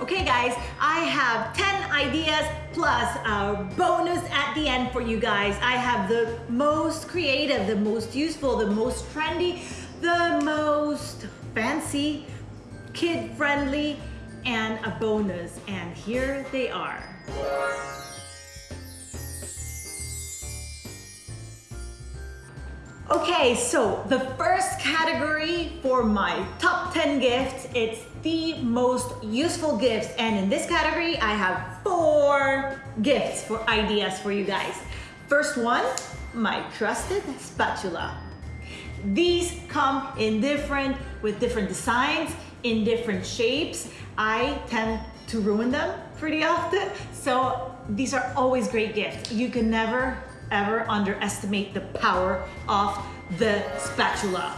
Okay guys, I have 10 ideas plus a bonus at the end for you guys. I have the most creative, the most useful, the most trendy, the most fancy, kid-friendly, and a bonus. And here they are. Okay, so the first category for my top 10 gifts, it's the most useful gifts. And in this category, I have four gifts for ideas for you guys. First one, my trusted spatula. These come in different, with different designs, in different shapes. I tend to ruin them pretty often. So these are always great gifts. You can never ever underestimate the power of the spatula.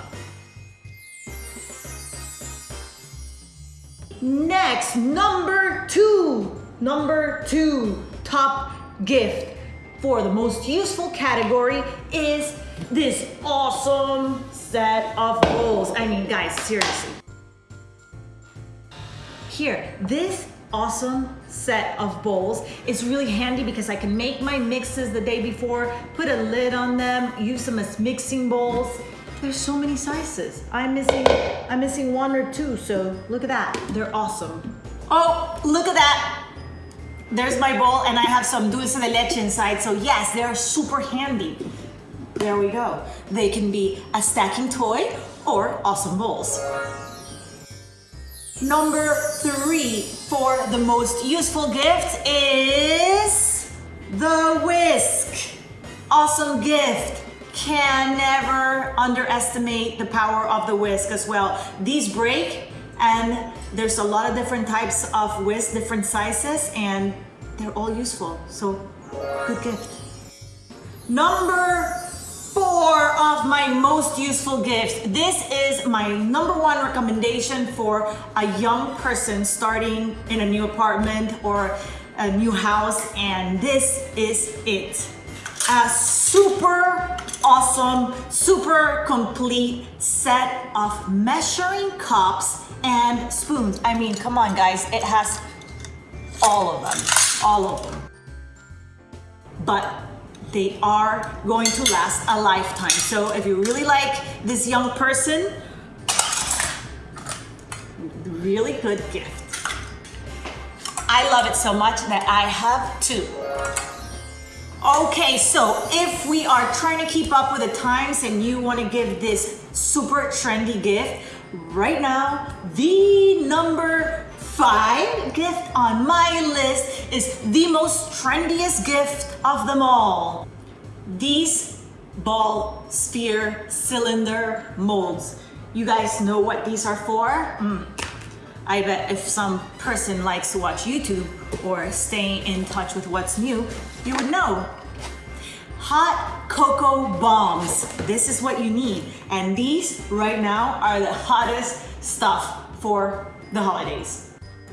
Next, number two. Number two top gift for the most useful category is this awesome set of bowls. I mean, guys, seriously. Here, this awesome set of bowls. It's really handy because I can make my mixes the day before, put a lid on them, use them as mixing bowls. There's so many sizes. I'm missing, I'm missing one or two, so look at that. They're awesome. Oh, look at that. There's my bowl and I have some dulce de leche inside. So yes, they're super handy. There we go. They can be a stacking toy or awesome bowls. Number three for the most useful gift is the whisk. Awesome gift. Can never underestimate the power of the whisk as well. These break and there's a lot of different types of whisk, different sizes, and they're all useful. So good gift. Number four of my most useful gifts. This is my number one recommendation for a young person starting in a new apartment or a new house and this is it. A super awesome, super complete set of measuring cups and spoons. I mean, come on guys, it has all of them, all of them. But they are going to last a lifetime. So if you really like this young person, really good gift. I love it so much that I have two. Okay, so if we are trying to keep up with the times and you want to give this super trendy gift, right now, the number five gift on my list is the most trendiest gift of them all. These ball, sphere, cylinder molds. You guys know what these are for? Mm. I bet if some person likes to watch YouTube or stay in touch with what's new, you would know. Hot cocoa bombs. This is what you need. And these right now are the hottest stuff for the holidays.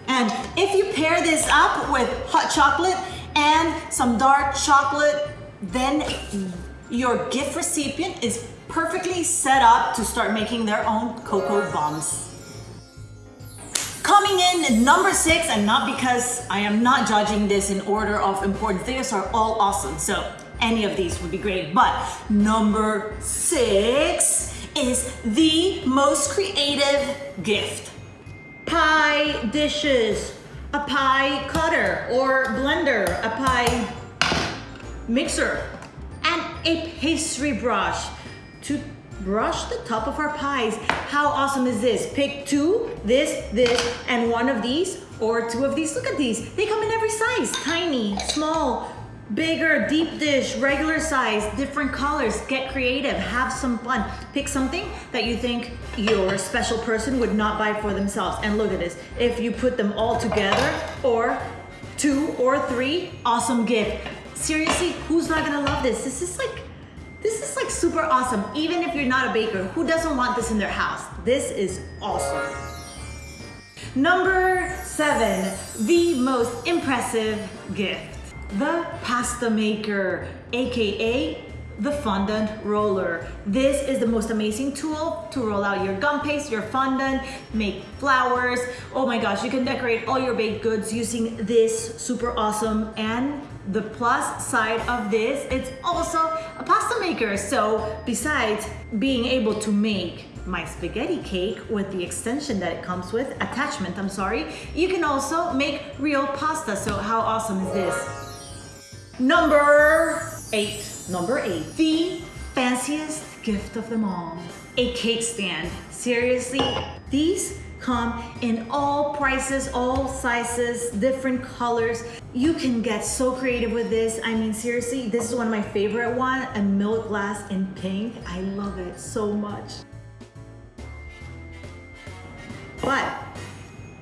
And if you pair this up with hot chocolate and some dark chocolate, then your gift recipient is perfectly set up to start making their own cocoa bombs. Coming in number six, and not because I am not judging this in order of importance, these are all awesome, so any of these would be great. But number six is the most creative gift dishes, a pie cutter or blender, a pie mixer, and a pastry brush to brush the top of our pies. How awesome is this? Pick two, this, this, and one of these, or two of these. Look at these. They come in every size, tiny, small, bigger, deep dish, regular size, different colors. Get creative, have some fun. Pick something that you think your special person would not buy for themselves. And look at this. If you put them all together or two or three, awesome gift. Seriously, who's not gonna love this? This is like, this is like super awesome. Even if you're not a baker, who doesn't want this in their house? This is awesome. Number seven, the most impressive gift the pasta maker, AKA the fondant roller. This is the most amazing tool to roll out your gum paste, your fondant, make flowers. Oh my gosh, you can decorate all your baked goods using this super awesome and the plus side of this, it's also a pasta maker. So besides being able to make my spaghetti cake with the extension that it comes with, attachment, I'm sorry, you can also make real pasta. So how awesome is this? Number eight. Number eight, the fanciest gift of them all, a cake stand. Seriously, these come in all prices, all sizes, different colors. You can get so creative with this. I mean, seriously, this is one of my favorite one, a milk glass in pink. I love it so much. But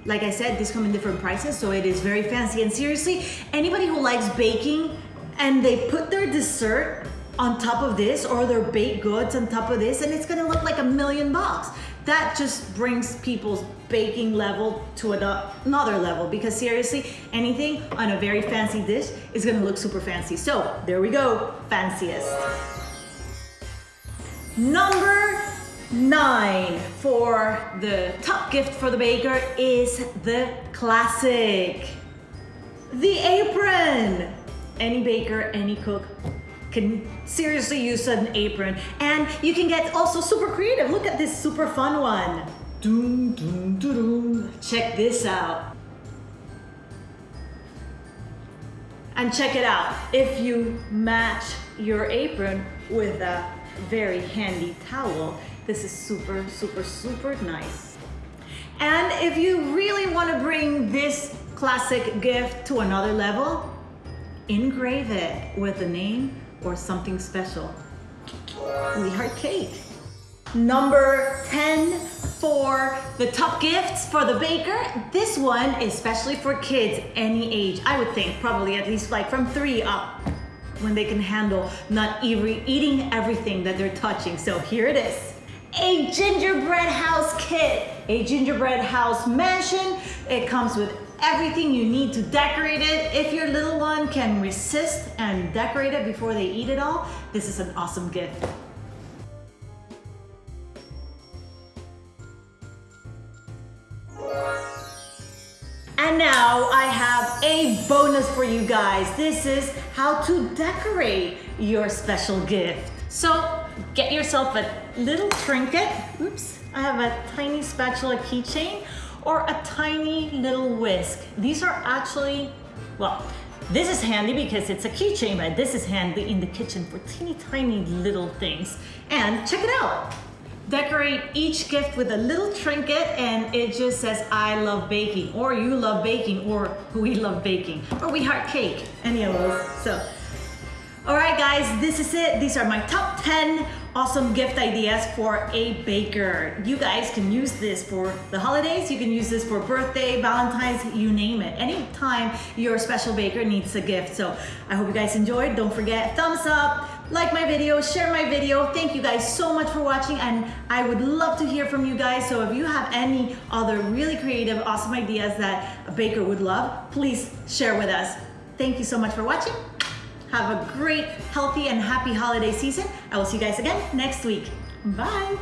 like I said, these come in different prices, so it is very fancy. And seriously, anybody who likes baking and they put their dessert on top of this or their baked goods on top of this and it's gonna look like a million bucks. That just brings people's baking level to another level because seriously, anything on a very fancy dish is gonna look super fancy. So there we go, fanciest. Number nine for the top gift for the baker is the classic, the apron any baker, any cook can seriously use an apron. And you can get also super creative. Look at this super fun one. Doom, doom, doom, doom. Check this out. And check it out. If you match your apron with a very handy towel, this is super, super, super nice. And if you really want to bring this classic gift to another level, engrave it with a name or something special. We heart cake. Number 10 for the top gifts for the baker. This one is especially for kids any age. I would think probably at least like from three up when they can handle not eating everything that they're touching. So here it is. A gingerbread house kit. A gingerbread house mansion. It comes with everything you need to decorate it. If your little one can resist and decorate it before they eat it all, this is an awesome gift. And now I have a bonus for you guys. This is how to decorate your special gift. So get yourself a little trinket. Oops, I have a tiny spatula keychain or a tiny little whisk. These are actually, well, this is handy because it's a keychain, but this is handy in the kitchen for teeny tiny little things. And check it out. Decorate each gift with a little trinket and it just says, I love baking, or you love baking, or we love baking, or we heart cake, any of those. So, all right guys, this is it. These are my top 10 awesome gift ideas for a baker. You guys can use this for the holidays, you can use this for birthday, Valentine's, you name it. Anytime your special baker needs a gift. So I hope you guys enjoyed. Don't forget, thumbs up, like my video, share my video. Thank you guys so much for watching and I would love to hear from you guys. So if you have any other really creative, awesome ideas that a baker would love, please share with us. Thank you so much for watching. Have a great, healthy, and happy holiday season. I will see you guys again next week. Bye.